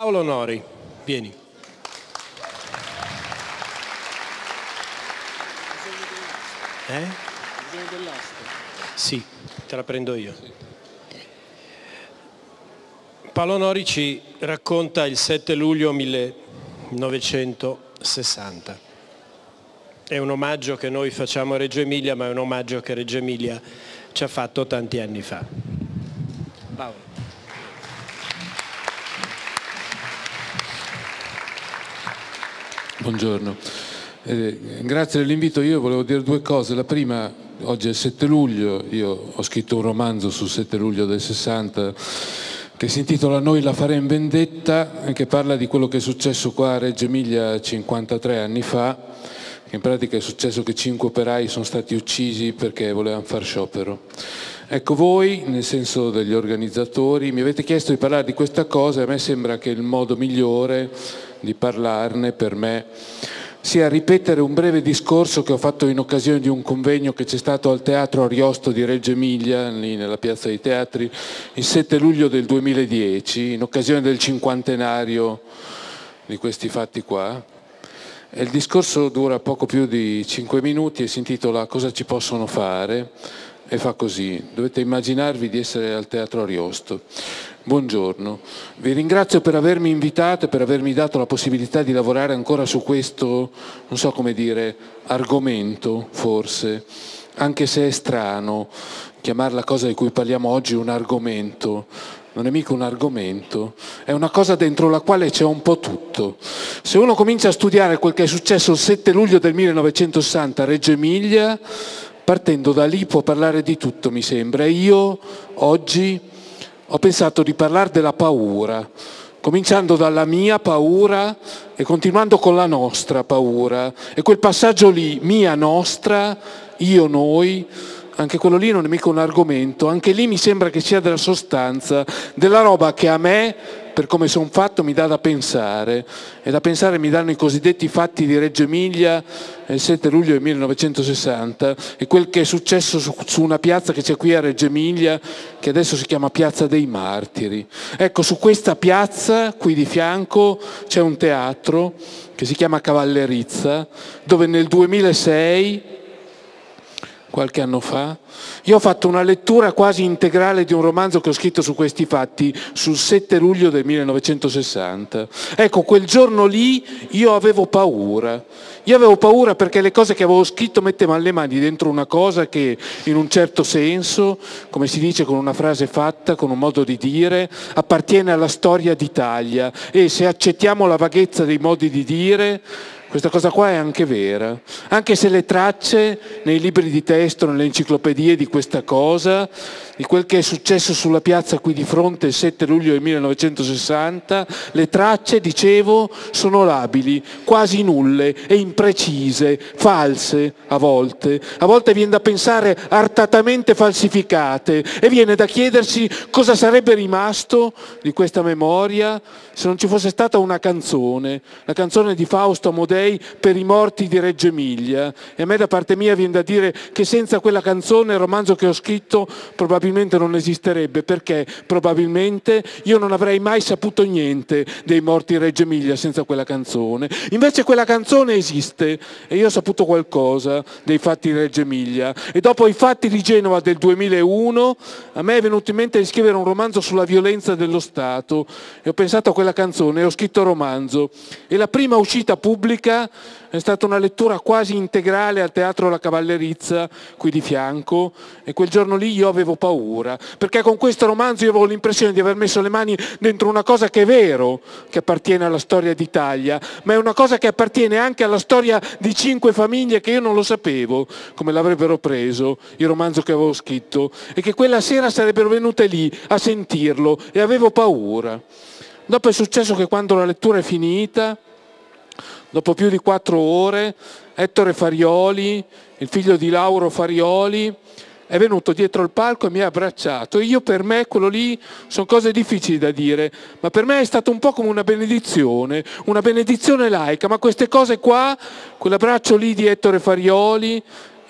Paolo Nori, vieni. Eh? Sì, te la prendo io. Paolo Nori ci racconta il 7 luglio 1960. È un omaggio che noi facciamo a Reggio Emilia, ma è un omaggio che Reggio Emilia ci ha fatto tanti anni fa. Paolo. Buongiorno, eh, grazie dell'invito. Io volevo dire due cose. La prima, oggi è il 7 luglio, io ho scritto un romanzo sul 7 luglio del 60 che si intitola Noi la faremo vendetta che parla di quello che è successo qua a Reggio Emilia 53 anni fa, in pratica è successo che cinque operai sono stati uccisi perché volevano far sciopero. Ecco, voi, nel senso degli organizzatori, mi avete chiesto di parlare di questa cosa e a me sembra che il modo migliore di parlarne per me sia ripetere un breve discorso che ho fatto in occasione di un convegno che c'è stato al Teatro Ariosto di Reggio Emilia, lì nella Piazza dei Teatri, il 7 luglio del 2010, in occasione del cinquantenario di questi fatti qua. Il discorso dura poco più di cinque minuti e si intitola Cosa ci possono fare? e fa così. Dovete immaginarvi di essere al Teatro Ariosto. Buongiorno, vi ringrazio per avermi invitato e per avermi dato la possibilità di lavorare ancora su questo, non so come dire, argomento forse, anche se è strano chiamare la cosa di cui parliamo oggi un argomento. Non è mica un argomento, è una cosa dentro la quale c'è un po' tutto. Se uno comincia a studiare quel che è successo il 7 luglio del 1960 a Reggio Emilia, partendo da lì può parlare di tutto, mi sembra. Io oggi ho pensato di parlare della paura, cominciando dalla mia paura e continuando con la nostra paura. E quel passaggio lì, mia, nostra, io, noi, anche quello lì non è mica un argomento, anche lì mi sembra che sia della sostanza, della roba che a me per come sono fatto mi dà da pensare e da pensare mi danno i cosiddetti fatti di Reggio Emilia il 7 luglio del 1960 e quel che è successo su, su una piazza che c'è qui a Reggio Emilia che adesso si chiama Piazza dei Martiri. Ecco, su questa piazza qui di fianco c'è un teatro che si chiama Cavallerizza dove nel 2006 qualche anno fa. Io ho fatto una lettura quasi integrale di un romanzo che ho scritto su questi fatti sul 7 luglio del 1960. Ecco, quel giorno lì io avevo paura. Io avevo paura perché le cose che avevo scritto mettevano le mani dentro una cosa che in un certo senso, come si dice con una frase fatta, con un modo di dire, appartiene alla storia d'Italia e se accettiamo la vaghezza dei modi di dire, questa cosa qua è anche vera, anche se le tracce nei libri di testo, nelle enciclopedie di questa cosa, di quel che è successo sulla piazza qui di fronte il 7 luglio del 1960, le tracce, dicevo, sono labili, quasi nulle e imprecise, false a volte. A volte viene da pensare artatamente falsificate e viene da chiedersi cosa sarebbe rimasto di questa memoria se non ci fosse stata una canzone, la canzone di Fausto Amodei per i morti di Reggio Emilia. E a me da parte mia viene da dire che senza quella canzone il romanzo che ho scritto probabilmente non esisterebbe perché probabilmente io non avrei mai saputo niente dei morti di Reggio Emilia senza quella canzone. Invece quella canzone esiste e io ho saputo qualcosa dei fatti di Reggio Emilia. E dopo i fatti di Genova del 2001 a me è venuto in mente di scrivere un romanzo sulla violenza dello Stato. E ho pensato a quella canzone e ho scritto romanzo e la prima uscita pubblica è stata una lettura quasi integrale al Teatro La Cavallerizza, qui di fianco, e quel giorno lì io avevo paura, perché con questo romanzo io avevo l'impressione di aver messo le mani dentro una cosa che è vero, che appartiene alla storia d'Italia, ma è una cosa che appartiene anche alla storia di cinque famiglie che io non lo sapevo, come l'avrebbero preso il romanzo che avevo scritto, e che quella sera sarebbero venute lì a sentirlo, e avevo paura. Dopo è successo che quando la lettura è finita, Dopo più di quattro ore, Ettore Farioli, il figlio di Lauro Farioli, è venuto dietro il palco e mi ha abbracciato. Io per me quello lì sono cose difficili da dire, ma per me è stato un po' come una benedizione, una benedizione laica, ma queste cose qua, quell'abbraccio lì di Ettore Farioli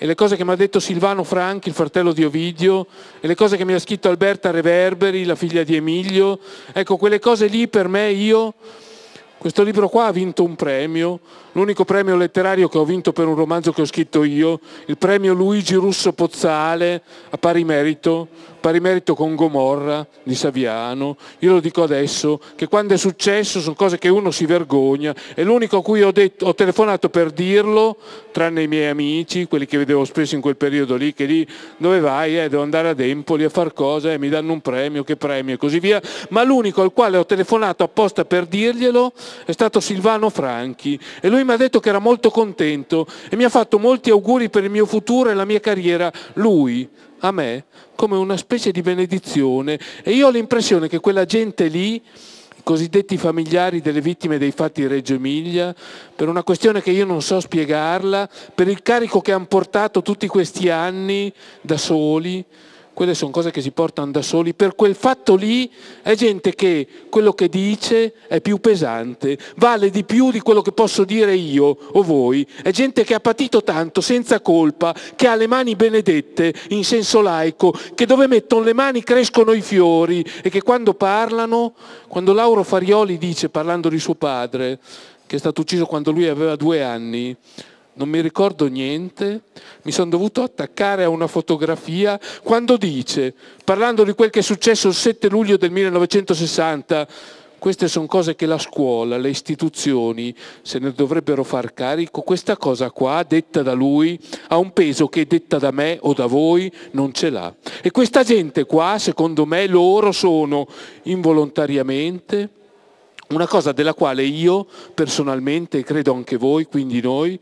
e le cose che mi ha detto Silvano Franchi, il fratello di Ovidio, e le cose che mi ha scritto Alberta Reverberi, la figlia di Emilio, ecco quelle cose lì per me io questo libro qua ha vinto un premio, l'unico premio letterario che ho vinto per un romanzo che ho scritto io, il premio Luigi Russo Pozzale a pari merito, pari merito con Gomorra di Saviano. Io lo dico adesso, che quando è successo sono cose che uno si vergogna e l'unico a cui ho, detto, ho telefonato per dirlo, tranne i miei amici, quelli che vedevo spesso in quel periodo lì, che lì dove vai? Eh, devo andare ad Empoli a far cose, eh, mi danno un premio, che premio e così via, ma l'unico al quale ho telefonato apposta per dirglielo è stato Silvano Franchi e lui mi ha detto che era molto contento e mi ha fatto molti auguri per il mio futuro e la mia carriera, lui, a me, come una specie di benedizione. E io ho l'impressione che quella gente lì i cosiddetti familiari delle vittime dei fatti Reggio Emilia, per una questione che io non so spiegarla, per il carico che hanno portato tutti questi anni da soli, quelle sono cose che si portano da soli, per quel fatto lì è gente che quello che dice è più pesante, vale di più di quello che posso dire io o voi, è gente che ha patito tanto senza colpa, che ha le mani benedette in senso laico, che dove mettono le mani crescono i fiori e che quando parlano, quando Lauro Farioli dice parlando di suo padre, che è stato ucciso quando lui aveva due anni, non mi ricordo niente, mi sono dovuto attaccare a una fotografia quando dice, parlando di quel che è successo il 7 luglio del 1960, queste sono cose che la scuola, le istituzioni se ne dovrebbero far carico, questa cosa qua, detta da lui, ha un peso che detta da me o da voi non ce l'ha. E questa gente qua, secondo me, loro sono involontariamente una cosa della quale io personalmente, e credo anche voi, quindi noi,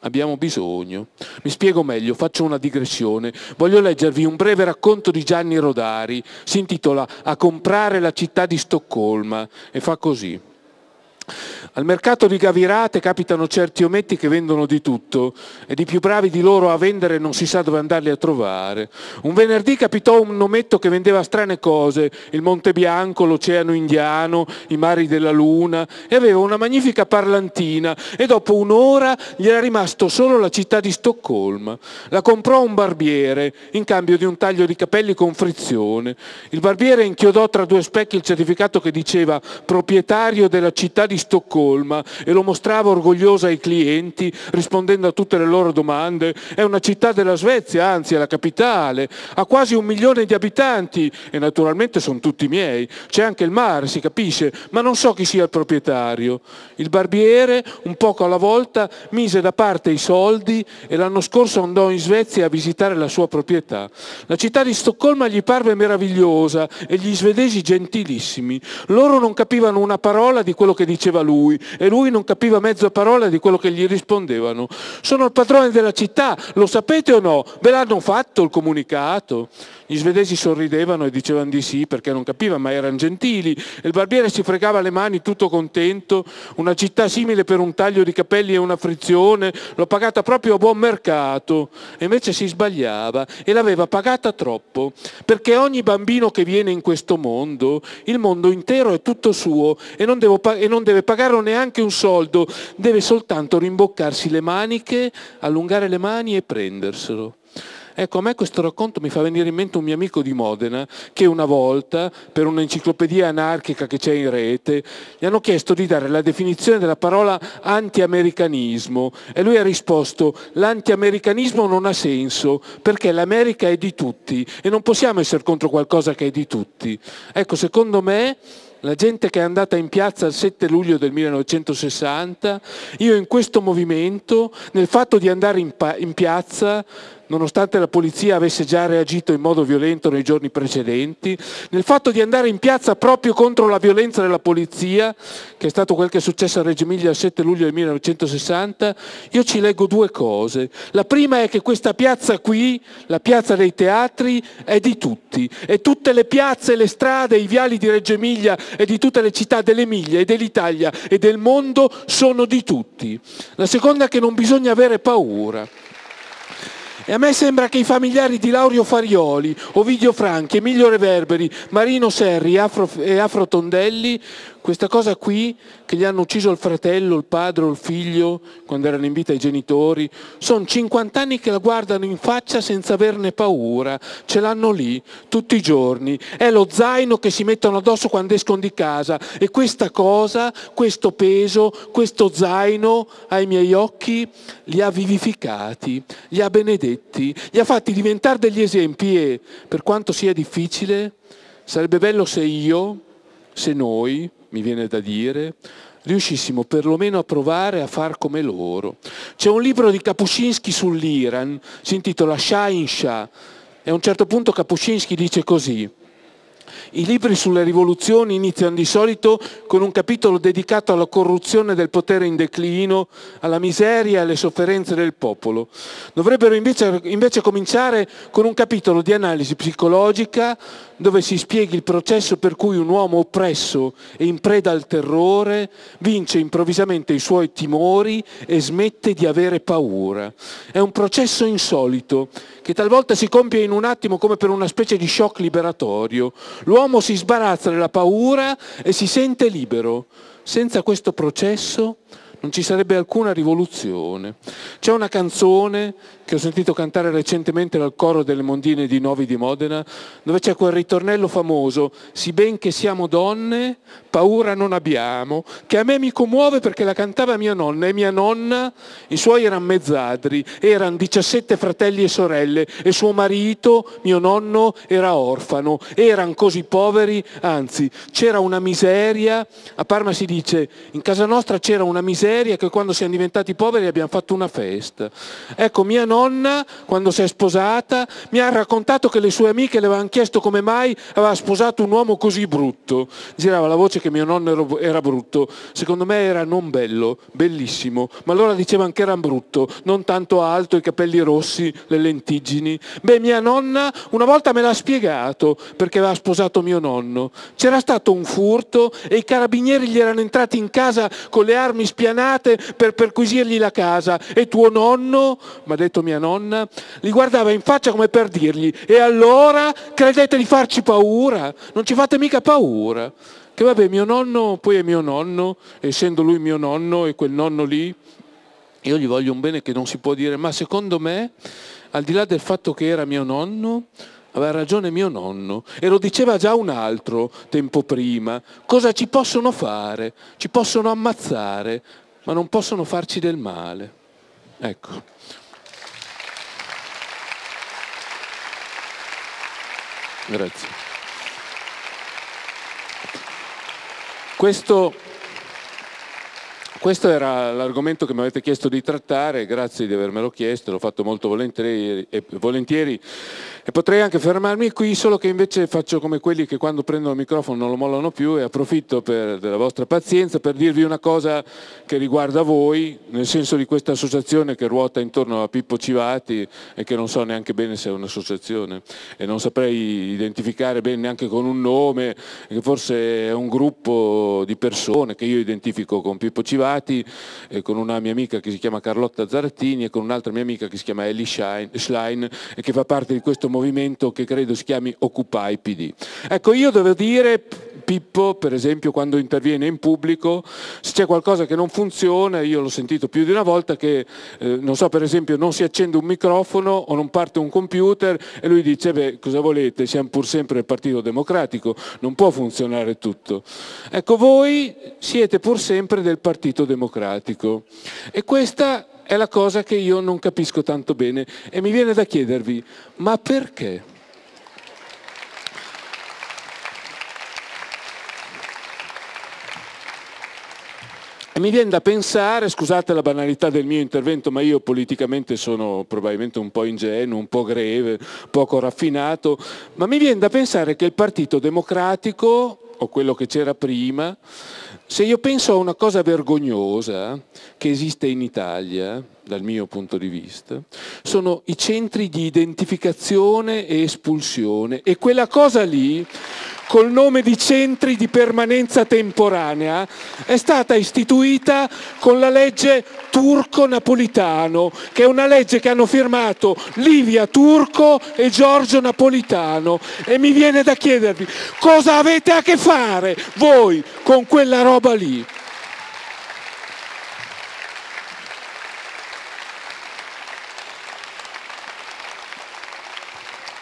abbiamo bisogno. Mi spiego meglio, faccio una digressione. Voglio leggervi un breve racconto di Gianni Rodari, si intitola A comprare la città di Stoccolma e fa così. Al mercato di Gavirate capitano certi ometti che vendono di tutto e di più bravi di loro a vendere non si sa dove andarli a trovare. Un venerdì capitò un ometto che vendeva strane cose, il Monte Bianco, l'Oceano Indiano, i mari della Luna e aveva una magnifica parlantina e dopo un'ora gli era rimasto solo la città di Stoccolma. La comprò un barbiere in cambio di un taglio di capelli con frizione. Il barbiere inchiodò tra due specchi il certificato che diceva proprietario della città di Stoccolma e lo mostrava orgoglioso ai clienti rispondendo a tutte le loro domande. È una città della Svezia, anzi è la capitale, ha quasi un milione di abitanti e naturalmente sono tutti miei. C'è anche il mare, si capisce, ma non so chi sia il proprietario. Il barbiere, un poco alla volta, mise da parte i soldi e l'anno scorso andò in Svezia a visitare la sua proprietà. La città di Stoccolma gli parve meravigliosa e gli svedesi gentilissimi. Loro non capivano una parola di quello che diceva lui e lui non capiva mezza parola di quello che gli rispondevano. Sono il padrone della città, lo sapete o no? Ve l'hanno fatto il comunicato? Gli svedesi sorridevano e dicevano di sì perché non capivano, ma erano gentili. Il barbiere si fregava le mani tutto contento. Una città simile per un taglio di capelli e una frizione, l'ho pagata proprio a buon mercato. E invece si sbagliava e l'aveva pagata troppo. Perché ogni bambino che viene in questo mondo, il mondo intero è tutto suo e non, e non deve pagare neanche un soldo, deve soltanto rimboccarsi le maniche, allungare le mani e prenderselo. Ecco, a me questo racconto mi fa venire in mente un mio amico di Modena che una volta, per un'enciclopedia anarchica che c'è in rete, gli hanno chiesto di dare la definizione della parola anti-americanismo e lui ha risposto l'anti-americanismo non ha senso perché l'America è di tutti e non possiamo essere contro qualcosa che è di tutti. Ecco, secondo me la gente che è andata in piazza il 7 luglio del 1960, io in questo movimento, nel fatto di andare in, in piazza, nonostante la polizia avesse già reagito in modo violento nei giorni precedenti, nel fatto di andare in piazza proprio contro la violenza della polizia, che è stato quel che è successo a Reggio Emilia il 7 luglio del 1960, io ci leggo due cose. La prima è che questa piazza qui, la piazza dei teatri, è di tutti e tutte le piazze, le strade, i viali di Reggio Emilia e di tutte le città dell'Emilia e dell'Italia e del mondo sono di tutti. La seconda è che non bisogna avere paura. E a me sembra che i familiari di Laurio Farioli, Ovidio Franchi, Emilio Reverberi, Marino Serri e Afro Tondelli Questa cosa qui, che gli hanno ucciso il fratello, il padre o il figlio, quando erano in vita i genitori, sono 50 anni che la guardano in faccia senza averne paura, ce l'hanno lì tutti i giorni, è lo zaino che si mettono addosso quando escono di casa. E questa cosa, questo peso, questo zaino ai miei occhi li ha vivificati, li ha benedetti, li ha fatti diventare degli esempi e per quanto sia difficile, sarebbe bello se io, se noi, mi viene da dire, riuscissimo perlomeno a provare a far come loro. C'è un libro di Kapuscinski sull'Iran, si intitola Shah in Shah, e a un certo punto Kapuscinski dice così, i libri sulle rivoluzioni iniziano di solito con un capitolo dedicato alla corruzione del potere in declino, alla miseria e alle sofferenze del popolo. Dovrebbero invece, invece cominciare con un capitolo di analisi psicologica dove si spieghi il processo per cui un uomo oppresso e in preda al terrore vince improvvisamente i suoi timori e smette di avere paura. È un processo insolito che talvolta si compie in un attimo come per una specie di shock liberatorio. L'uomo si sbarazza della paura e si sente libero. Senza questo processo non ci sarebbe alcuna rivoluzione. C'è una canzone che ho sentito cantare recentemente dal coro delle Mondine di Novi di Modena, dove c'è quel ritornello famoso, si ben che siamo donne, paura non abbiamo, che a me mi commuove perché la cantava mia nonna e mia nonna, i suoi erano mezzadri, erano 17 fratelli e sorelle e suo marito, mio nonno, era orfano, erano così poveri, anzi c'era una miseria, a Parma si dice, in casa nostra c'era una miseria che quando siamo diventati poveri abbiamo fatto una festa. Ecco, mia nonna nonna, quando si è sposata, mi ha raccontato che le sue amiche le avevano chiesto come mai aveva sposato un uomo così brutto. Girava la voce che mio nonno era brutto. Secondo me era non bello, bellissimo, ma allora dicevano che era brutto, non tanto alto, i capelli rossi, le lentiggini. Beh, mia nonna una volta me l'ha spiegato perché aveva sposato mio nonno. C'era stato un furto e i carabinieri gli erano entrati in casa con le armi spianate per perquisirgli la casa e tuo nonno, mi ha detto mia nonna, li guardava in faccia come per dirgli, e allora credete di farci paura? Non ci fate mica paura. Che vabbè, mio nonno poi è mio nonno, essendo lui mio nonno e quel nonno lì, io gli voglio un bene che non si può dire, ma secondo me, al di là del fatto che era mio nonno, aveva ragione mio nonno e lo diceva già un altro tempo prima. Cosa ci possono fare? Ci possono ammazzare, ma non possono farci del male. Ecco. Grazie. Questo, questo era l'argomento che mi avete chiesto di trattare, grazie di avermelo chiesto, l'ho fatto molto volentieri, volentieri e potrei anche fermarmi qui, solo che invece faccio come quelli che quando prendono il microfono non lo mollano più e approfitto per, della vostra pazienza per dirvi una cosa che riguarda voi, nel senso di questa associazione che ruota intorno a Pippo Civati e che non so neanche bene se è un'associazione e non saprei identificare bene neanche con un nome, che forse è un gruppo di persone che io identifico con Pippo Civati, e con una mia amica che si chiama Carlotta Zarattini e con un'altra mia amica che si chiama Ellie Schlein e che fa parte di questo movimento movimento che credo si chiami Occupy PD. Ecco, io devo dire, Pippo, per esempio, quando interviene in pubblico, se c'è qualcosa che non funziona, io l'ho sentito più di una volta che, eh, non so, per esempio, non si accende un microfono o non parte un computer e lui dice, beh, cosa volete, siamo pur sempre il Partito Democratico, non può funzionare tutto. Ecco, voi siete pur sempre del Partito Democratico e questa è la cosa che io non capisco tanto bene e mi viene da chiedervi, ma perché? E mi viene da pensare, scusate la banalità del mio intervento, ma io politicamente sono probabilmente un po' ingenuo, un po' greve, poco raffinato, ma mi viene da pensare che il Partito Democratico, o quello che c'era prima, se io penso a una cosa vergognosa che esiste in Italia, dal mio punto di vista, sono i centri di identificazione e espulsione. E quella cosa lì col nome di centri di permanenza temporanea è stata istituita con la legge Turco-Napolitano, che è una legge che hanno firmato Livia Turco e Giorgio Napolitano. E mi viene da chiedervi cosa avete a che fare voi con quella roba lì.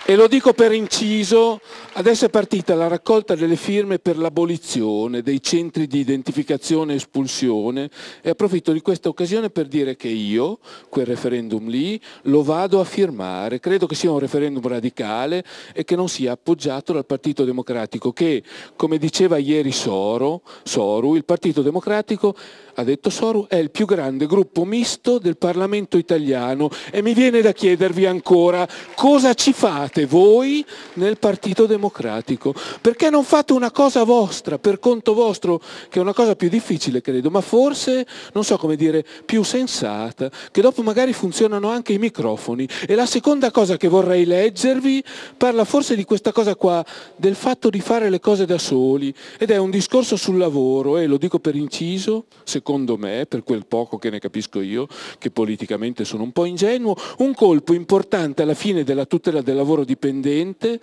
E lo dico per inciso, adesso è partita la raccolta delle firme per l'abolizione dei centri di identificazione e espulsione e approfitto di questa occasione per dire che io, quel referendum lì, lo vado a firmare. Credo che sia un referendum radicale e che non sia appoggiato dal Partito Democratico, che, come diceva ieri Soro, Soru, il Partito Democratico ha detto Soru, è il più grande gruppo misto del Parlamento italiano e mi viene da chiedervi ancora cosa ci fate voi nel Partito Democratico? Perché non fate una cosa vostra, per conto vostro, che è una cosa più difficile credo, ma forse, non so come dire, più sensata, che dopo magari funzionano anche i microfoni. E la seconda cosa che vorrei leggervi parla forse di questa cosa qua, del fatto di fare le cose da soli, ed è un discorso sul lavoro, e lo dico per inciso, secondo secondo me, per quel poco che ne capisco io, che politicamente sono un po' ingenuo, un colpo importante alla fine della tutela del lavoro dipendente,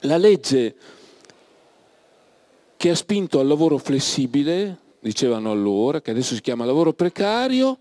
la legge che ha spinto al lavoro flessibile, dicevano allora, che adesso si chiama lavoro precario,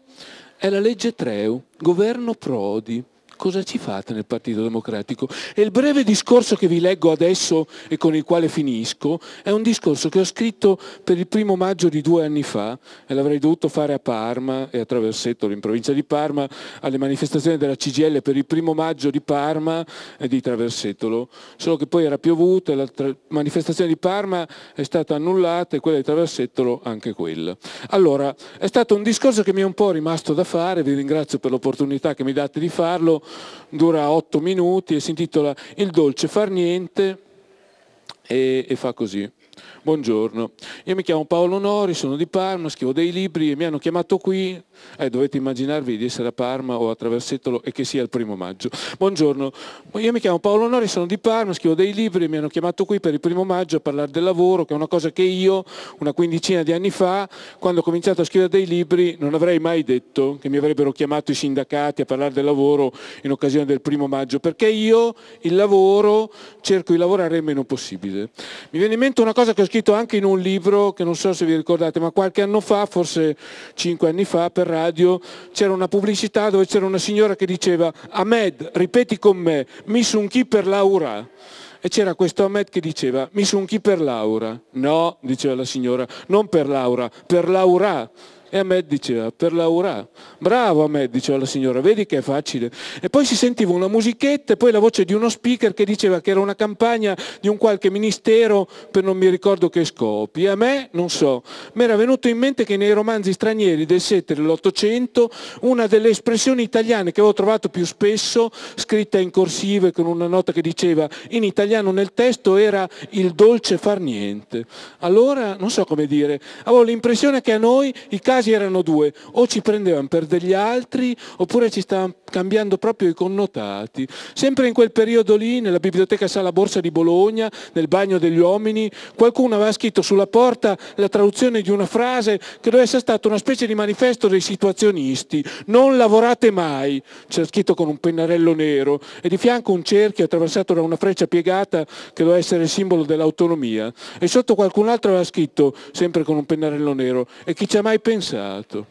è la legge Treu, governo Prodi cosa ci fate nel Partito Democratico? E il breve discorso che vi leggo adesso e con il quale finisco è un discorso che ho scritto per il primo maggio di due anni fa e l'avrei dovuto fare a Parma e a Traversetto, in provincia di Parma, alle manifestazioni della CGL per il primo maggio di Parma e di Traversetolo, solo che poi era piovuto e la manifestazione di Parma è stata annullata e quella di Traversetolo anche quella. Allora, è stato un discorso che mi è un po' rimasto da fare, vi ringrazio per l'opportunità che mi date di farlo, dura otto minuti e si intitola Il dolce far niente e, e fa così. Buongiorno, io mi chiamo Paolo Nori, sono di Parma, scrivo dei libri e mi hanno chiamato qui, eh, dovete immaginarvi di essere a Parma o a Traversetolo e che sia il primo maggio. Buongiorno, io mi chiamo Paolo Nori, sono di Parma, scrivo dei libri e mi hanno chiamato qui per il primo maggio a parlare del lavoro, che è una cosa che io una quindicina di anni fa, quando ho cominciato a scrivere dei libri, non avrei mai detto che mi avrebbero chiamato i sindacati a parlare del lavoro in occasione del primo maggio, perché io il lavoro cerco di lavorare il meno possibile. Mi viene in mente una cosa che ho scritto anche in un libro, che non so se vi ricordate, ma qualche anno fa, forse cinque anni fa, per radio, c'era una pubblicità dove c'era una signora che diceva Ahmed, ripeti con me, mi sun chi per Laura. E c'era questo Ahmed che diceva, mi sun chi per Laura. No, diceva la signora, non per Laura, per Laura. E Ahmed diceva, per Laura. Bravo Ahmed, diceva la signora, vedi che è facile. E poi si sentiva una musichetta e poi la voce di uno speaker che diceva che era una campagna di un qualche ministero per non mi ricordo che scopi. E a me, non so, mi era venuto in mente che nei romanzi stranieri del 7 e dell'Ottocento una delle espressioni italiane che avevo trovato più spesso, scritta in corsive con una nota che diceva in italiano nel testo, era il dolce far niente. Allora, non so come dire, avevo l'impressione che a noi i casi casi erano due, o ci prendevano per degli altri oppure ci stavano cambiando proprio i connotati. Sempre in quel periodo lì, nella biblioteca Sala Borsa di Bologna, nel bagno degli uomini, qualcuno aveva scritto sulla porta la traduzione di una frase che doveva essere stata una specie di manifesto dei situazionisti. Non lavorate mai, c'era scritto con un pennarello nero e di fianco un cerchio attraversato da una freccia piegata che doveva essere il simbolo dell'autonomia. E sotto qualcun altro aveva scritto, sempre con un pennarello nero, e chi ci ha mai pensato? Pensato.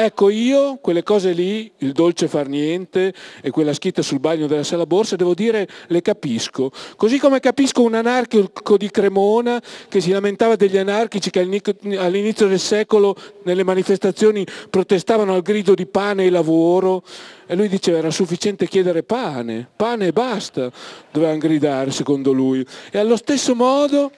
Ecco io quelle cose lì, il dolce far niente e quella scritta sul bagno della sala borsa, devo dire le capisco. Così come capisco un anarchico di Cremona che si lamentava degli anarchici che all'inizio del secolo nelle manifestazioni protestavano al grido di pane e lavoro e lui diceva era sufficiente chiedere pane, pane e basta, dovevano gridare secondo lui. E allo stesso modo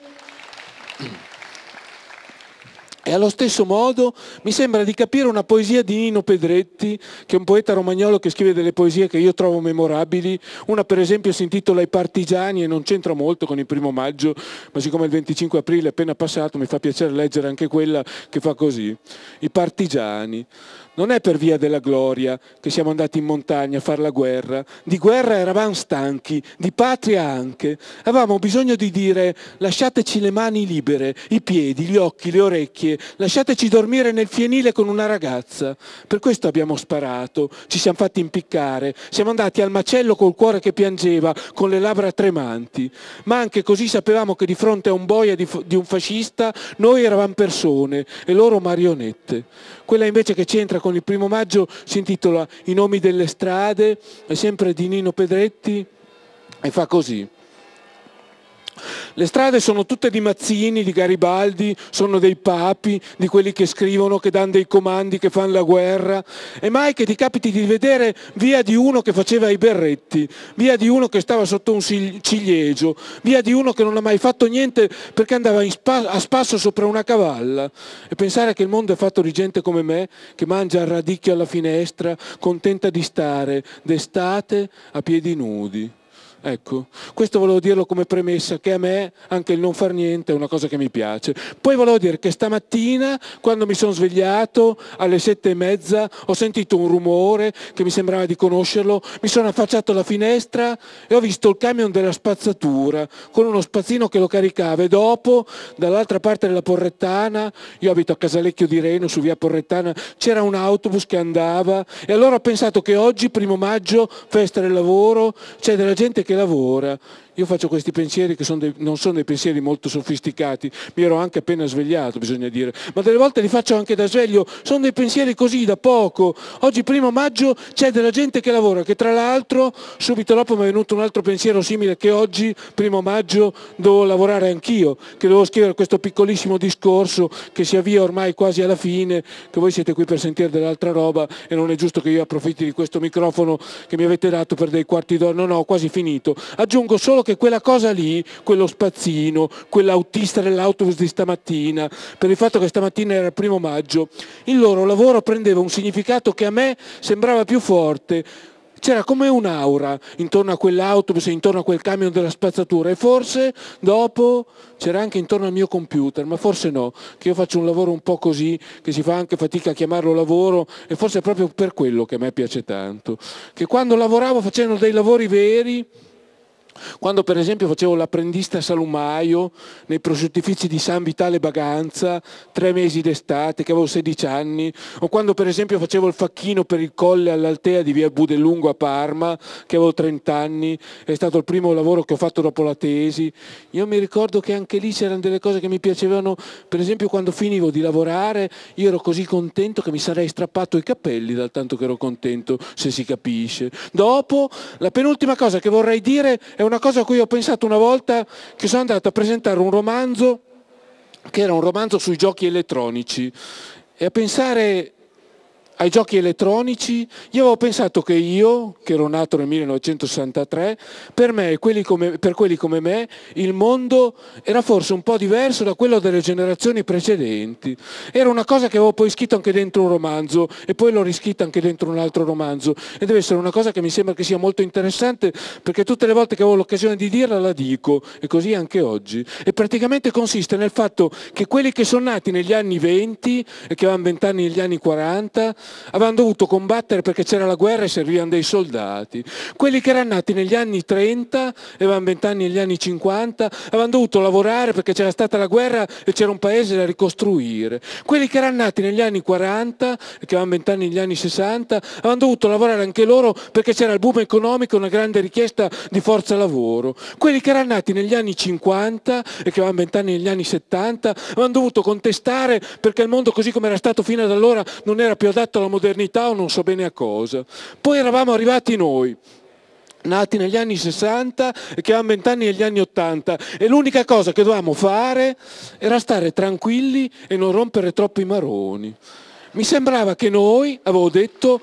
e allo stesso modo mi sembra di capire una poesia di Nino Pedretti, che è un poeta romagnolo che scrive delle poesie che io trovo memorabili. Una per esempio si intitola I partigiani e non c'entra molto con il primo maggio, ma siccome il 25 aprile è appena passato mi fa piacere leggere anche quella che fa così. I partigiani. Non è per via della gloria che siamo andati in montagna a fare la guerra. Di guerra eravamo stanchi, di patria anche. Avevamo bisogno di dire lasciateci le mani libere, i piedi, gli occhi, le orecchie, lasciateci dormire nel fienile con una ragazza. Per questo abbiamo sparato, ci siamo fatti impiccare, siamo andati al macello col cuore che piangeva, con le labbra tremanti. Ma anche così sapevamo che di fronte a un boia di, di un fascista noi eravamo persone e loro marionette. Quella invece che c'entra con il primo maggio si intitola I nomi delle strade, è sempre di Nino Pedretti e fa così. Le strade sono tutte di Mazzini, di Garibaldi, sono dei papi, di quelli che scrivono, che danno dei comandi, che fanno la guerra. E mai che ti capiti di vedere via di uno che faceva i berretti, via di uno che stava sotto un ciliegio, via di uno che non ha mai fatto niente perché andava a spasso sopra una cavalla. E pensare che il mondo è fatto di gente come me, che mangia il radicchio alla finestra, contenta di stare d'estate a piedi nudi. Ecco, questo volevo dirlo come premessa, che a me anche il non far niente è una cosa che mi piace. Poi volevo dire che stamattina, quando mi sono svegliato, alle sette e mezza, ho sentito un rumore che mi sembrava di conoscerlo, mi sono affacciato alla finestra e ho visto il camion della spazzatura, con uno spazzino che lo caricava e dopo, dall'altra parte della Porrettana, io abito a Casalecchio di Reno, su via Porrettana, c'era un autobus che andava e allora ho pensato che oggi, primo maggio, festa del lavoro, c'è della gente che lavora io faccio questi pensieri che sono dei, non sono dei pensieri molto sofisticati, mi ero anche appena svegliato, bisogna dire, ma delle volte li faccio anche da sveglio, sono dei pensieri così, da poco. Oggi primo maggio c'è della gente che lavora, che tra l'altro subito dopo mi è venuto un altro pensiero simile che oggi, primo maggio, devo lavorare anch'io, che devo scrivere questo piccolissimo discorso che si avvia ormai quasi alla fine, che voi siete qui per sentire dell'altra roba e non è giusto che io approfitti di questo microfono che mi avete dato per dei quarti d'ora, no, no, ho quasi finito. Aggiungo solo che quella cosa lì, quello spazzino, quell'autista dell'autobus di stamattina, per il fatto che stamattina era il primo maggio, il loro lavoro prendeva un significato che a me sembrava più forte, c'era come un'aura intorno a quell'autobus e intorno a quel camion della spazzatura e forse dopo c'era anche intorno al mio computer, ma forse no, che io faccio un lavoro un po' così, che si fa anche fatica a chiamarlo lavoro e forse è proprio per quello che a me piace tanto, che quando lavoravo facendo dei lavori veri, quando per esempio facevo l'apprendista salumaio nei prosciuttifici di San Vitale Baganza, tre mesi d'estate, che avevo 16 anni, o quando per esempio facevo il facchino per il colle all'Altea di via Budelungo a Parma, che avevo 30 anni, è stato il primo lavoro che ho fatto dopo la tesi. Io mi ricordo che anche lì c'erano delle cose che mi piacevano, per esempio quando finivo di lavorare io ero così contento che mi sarei strappato i capelli dal tanto che ero contento, se si capisce. Dopo, la penultima cosa che vorrei dire è una cosa a cui ho pensato una volta che sono andato a presentare un romanzo che era un romanzo sui giochi elettronici. E a pensare ai giochi elettronici, io avevo pensato che io, che ero nato nel 1963, per, me, quelli come, per quelli come me il mondo era forse un po' diverso da quello delle generazioni precedenti. Era una cosa che avevo poi scritto anche dentro un romanzo e poi l'ho riscritta anche dentro un altro romanzo e deve essere una cosa che mi sembra che sia molto interessante perché tutte le volte che avevo l'occasione di dirla la dico e così anche oggi. E praticamente consiste nel fatto che quelli che sono nati negli anni 20 e che avevano 20 anni negli anni 40 avevano dovuto combattere perché c'era la guerra e servivano dei soldati. Quelli che erano nati negli anni 30 e avevano 20 anni negli anni 50 avevano dovuto lavorare perché c'era stata la guerra e c'era un paese da ricostruire. Quelli che erano nati negli anni 40 e che avevano 20 anni negli anni 60 avevano dovuto lavorare anche loro perché c'era il boom economico e una grande richiesta di forza lavoro. Quelli che erano nati negli anni 50 e che avevano 20 anni negli anni 70 avevano dovuto contestare perché il mondo così come era stato fino ad allora non era più adatto alla modernità o non so bene a cosa. Poi eravamo arrivati noi, nati negli anni 60 e che avevamo 20 anni negli anni 80 e l'unica cosa che dovevamo fare era stare tranquilli e non rompere troppo i maroni. Mi sembrava che noi, avevo detto,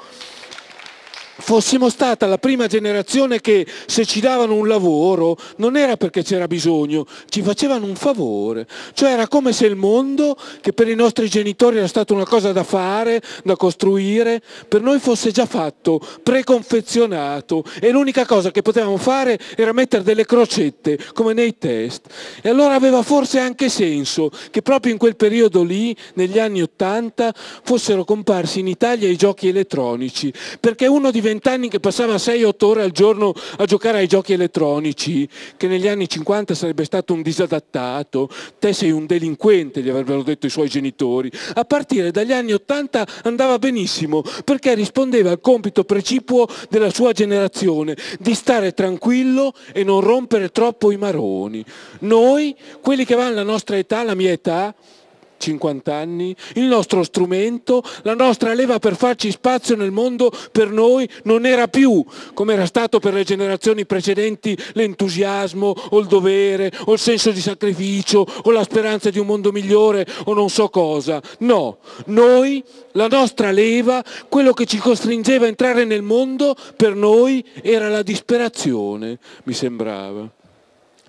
fossimo stata la prima generazione che se ci davano un lavoro non era perché c'era bisogno, ci facevano un favore. Cioè era come se il mondo, che per i nostri genitori era stata una cosa da fare, da costruire, per noi fosse già fatto, preconfezionato e l'unica cosa che potevamo fare era mettere delle crocette come nei test. E allora aveva forse anche senso che proprio in quel periodo lì, negli anni Ottanta, fossero comparsi in Italia i giochi elettronici, perché uno diventava vent'anni che passava 6-8 ore al giorno a giocare ai giochi elettronici, che negli anni 50 sarebbe stato un disadattato, te sei un delinquente, gli avrebbero detto i suoi genitori. A partire dagli anni 80 andava benissimo, perché rispondeva al compito precipuo della sua generazione, di stare tranquillo e non rompere troppo i maroni. Noi, quelli che vanno alla nostra età, la mia età, 50 anni, il nostro strumento, la nostra leva per farci spazio nel mondo per noi non era più, come era stato per le generazioni precedenti, l'entusiasmo o il dovere o il senso di sacrificio o la speranza di un mondo migliore o non so cosa. No, noi, la nostra leva, quello che ci costringeva a entrare nel mondo, per noi era la disperazione, mi sembrava.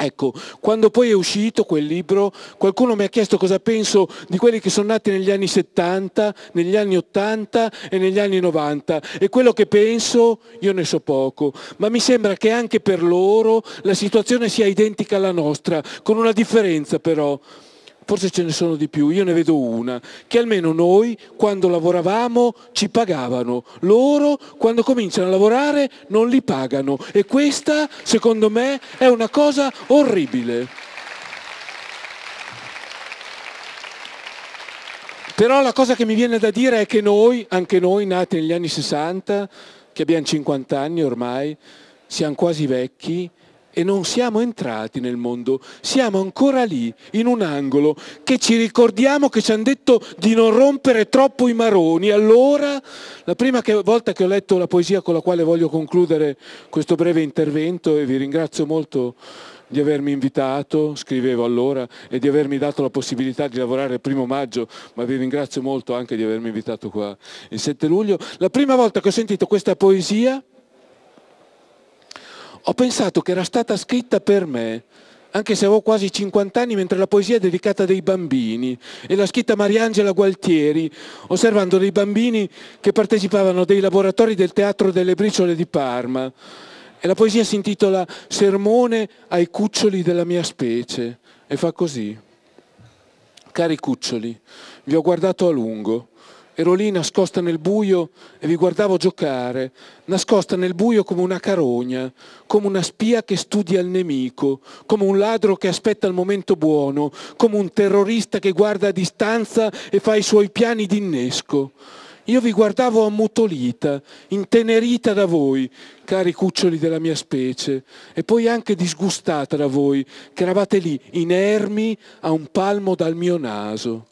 Ecco, quando poi è uscito quel libro, qualcuno mi ha chiesto cosa penso di quelli che sono nati negli anni 70, negli anni 80 e negli anni 90 e quello che penso io ne so poco, ma mi sembra che anche per loro la situazione sia identica alla nostra, con una differenza però forse ce ne sono di più, io ne vedo una, che almeno noi quando lavoravamo ci pagavano, loro quando cominciano a lavorare non li pagano e questa secondo me è una cosa orribile. Però la cosa che mi viene da dire è che noi, anche noi nati negli anni 60, che abbiamo 50 anni ormai, siamo quasi vecchi, e non siamo entrati nel mondo, siamo ancora lì, in un angolo, che ci ricordiamo che ci hanno detto di non rompere troppo i maroni. Allora, la prima che, volta che ho letto la poesia con la quale voglio concludere questo breve intervento, e vi ringrazio molto di avermi invitato, scrivevo allora, e di avermi dato la possibilità di lavorare il primo maggio, ma vi ringrazio molto anche di avermi invitato qua il 7 luglio. La prima volta che ho sentito questa poesia, ho pensato che era stata scritta per me, anche se avevo quasi 50 anni, mentre la poesia è dedicata a dei bambini e l'ha scritta Mariangela Gualtieri, osservando dei bambini che partecipavano dei laboratori del Teatro delle Briciole di Parma. E la poesia si intitola Sermone ai cuccioli della mia specie e fa così. Cari cuccioli, vi ho guardato a lungo Ero lì nascosta nel buio e vi guardavo giocare, nascosta nel buio come una carogna, come una spia che studia il nemico, come un ladro che aspetta il momento buono, come un terrorista che guarda a distanza e fa i suoi piani d'innesco. Io vi guardavo ammutolita, intenerita da voi, cari cuccioli della mia specie, e poi anche disgustata da voi, che eravate lì, inermi a un palmo dal mio naso.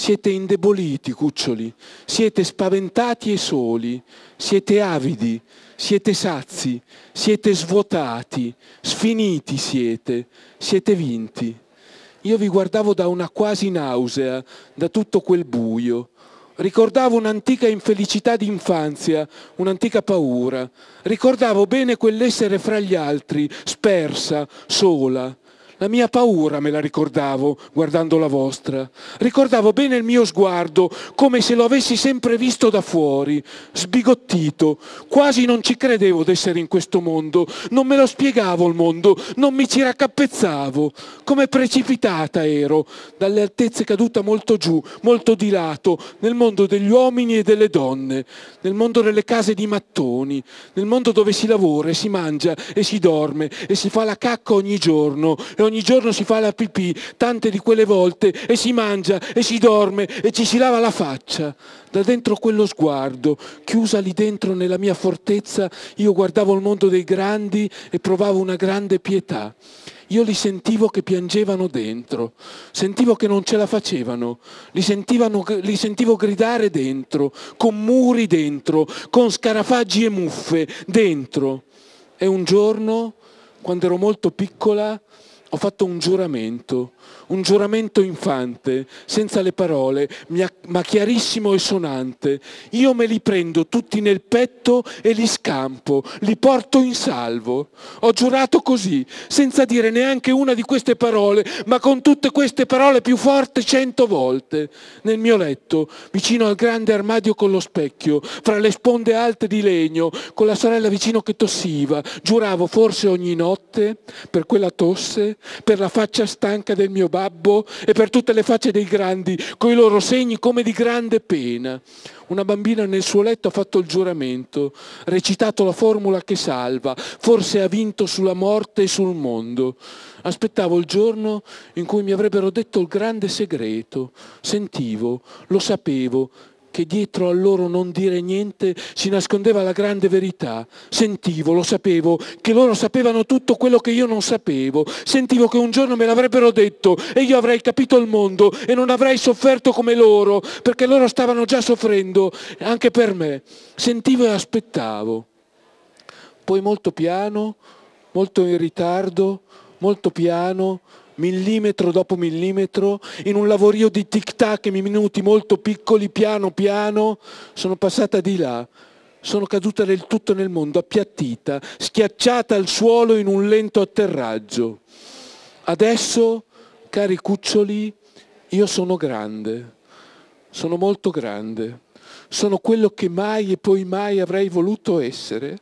Siete indeboliti, cuccioli, siete spaventati e soli, siete avidi, siete sazi, siete svuotati, sfiniti siete, siete vinti. Io vi guardavo da una quasi nausea, da tutto quel buio. Ricordavo un'antica infelicità di infanzia, un'antica paura. Ricordavo bene quell'essere fra gli altri, spersa, sola. La mia paura me la ricordavo guardando la vostra. Ricordavo bene il mio sguardo, come se lo avessi sempre visto da fuori, sbigottito. Quasi non ci credevo d'essere in questo mondo. Non me lo spiegavo il mondo, non mi ci raccappezzavo. Come precipitata ero, dalle altezze caduta molto giù, molto di lato, nel mondo degli uomini e delle donne, nel mondo delle case di mattoni, nel mondo dove si lavora e si mangia e si dorme e si fa la cacca ogni giorno e ogni giorno si fa la pipì, tante di quelle volte, e si mangia e si dorme e ci si lava la faccia. Da dentro quello sguardo, chiusa lì dentro nella mia fortezza, io guardavo il mondo dei grandi e provavo una grande pietà. Io li sentivo che piangevano dentro, sentivo che non ce la facevano, li, li, sentivo gridare dentro, con muri dentro, con scarafaggi e muffe dentro. E un giorno, quando ero molto piccola, ho fatto un giuramento, un giuramento infante, senza le parole, ma chiarissimo e sonante. Io me li prendo tutti nel petto e li scampo, li porto in salvo. Ho giurato così, senza dire neanche una di queste parole, ma con tutte queste parole più forti cento volte. Nel mio letto, vicino al grande armadio con lo specchio, fra le sponde alte di legno, con la sorella vicino che tossiva, giuravo forse ogni notte, per quella tosse, per la faccia stanca del mio babbo e per tutte le facce dei grandi, coi loro segni come di grande pena. Una bambina nel suo letto ha fatto il giuramento, recitato la formula che salva, forse ha vinto sulla morte e sul mondo. Aspettavo il giorno in cui mi avrebbero detto il grande segreto. Sentivo, lo sapevo, che dietro al loro non dire niente si nascondeva la grande verità. Sentivo, lo sapevo, che loro sapevano tutto quello che io non sapevo. Sentivo che un giorno me l'avrebbero detto e io avrei capito il mondo e non avrei sofferto come loro, perché loro stavano già soffrendo anche per me. Sentivo e aspettavo. Poi molto piano, molto in ritardo, molto piano, millimetro dopo millimetro, in un lavorio di tic-tac in minuti molto piccoli, piano piano, sono passata di là. Sono caduta del tutto nel mondo, appiattita, schiacciata al suolo in un lento atterraggio. Adesso, cari cuccioli, io sono grande, sono molto grande, sono quello che mai e poi mai avrei voluto essere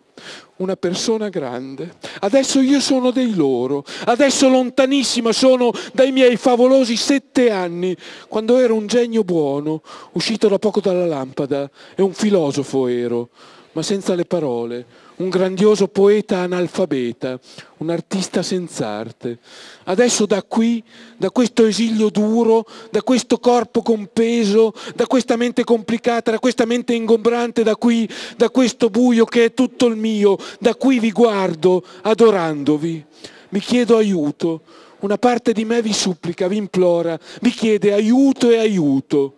una persona grande. Adesso io sono dei loro, adesso lontanissima sono dai miei favolosi sette anni, quando ero un genio buono, uscito da poco dalla lampada, e un filosofo ero, ma senza le parole, un grandioso poeta analfabeta, un artista senz'arte. Adesso da qui, da questo esilio duro, da questo corpo compeso, da questa mente complicata, da questa mente ingombrante, da qui, da questo buio che è tutto il mio, da qui vi guardo adorandovi. Mi chiedo aiuto, una parte di me vi supplica, vi implora, vi chiede aiuto e aiuto.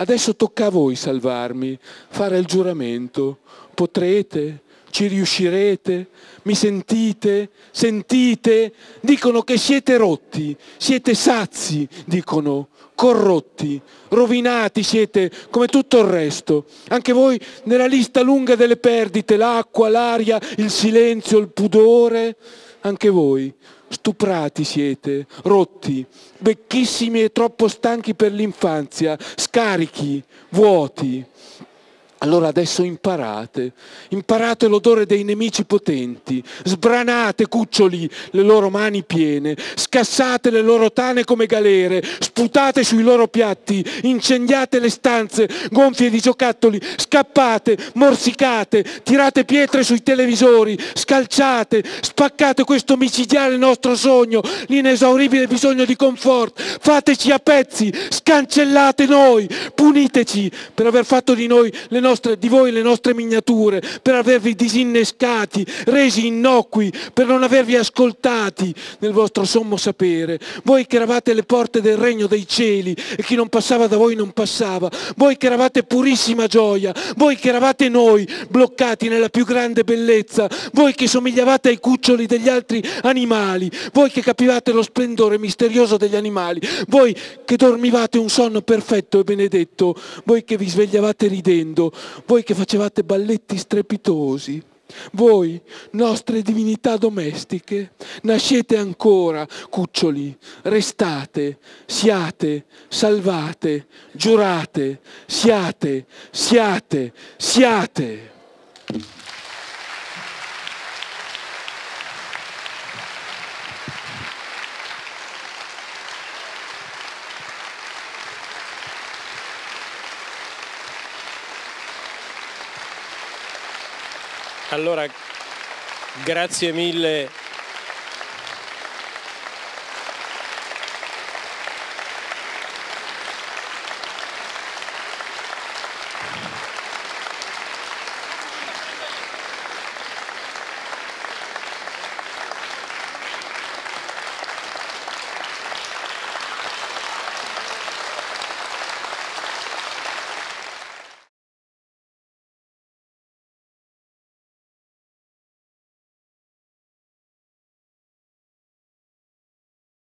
Adesso tocca a voi salvarmi, fare il giuramento. Potrete? Ci riuscirete? Mi sentite? Sentite? Dicono che siete rotti, siete sazi, dicono, corrotti, rovinati siete come tutto il resto. Anche voi nella lista lunga delle perdite, l'acqua, l'aria, il silenzio, il pudore, anche voi stuprati siete, rotti, vecchissimi e troppo stanchi per l'infanzia, scarichi, vuoti. Allora adesso imparate, imparate l'odore dei nemici potenti, sbranate cuccioli le loro mani piene, scassate le loro tane come galere, sputate sui loro piatti, incendiate le stanze gonfie di giocattoli, scappate, morsicate, tirate pietre sui televisori, scalciate, spaccate questo micidiale nostro sogno, l'inesauribile bisogno di comfort, fateci a pezzi, scancellate noi, puniteci per aver fatto di noi le nostre nostre, di voi le nostre miniature, per avervi disinnescati, resi innocui, per non avervi ascoltati nel vostro sommo sapere. Voi che eravate le porte del regno dei cieli e chi non passava da voi non passava. Voi che eravate purissima gioia, voi che eravate noi bloccati nella più grande bellezza, voi che somigliavate ai cuccioli degli altri animali, voi che capivate lo splendore misterioso degli animali, voi che dormivate un sonno perfetto e benedetto, voi che vi svegliavate ridendo, voi che facevate balletti strepitosi, voi, nostre divinità domestiche, nascete ancora, cuccioli, restate, siate, salvate, giurate, siate, siate, siate. Allora, grazie mille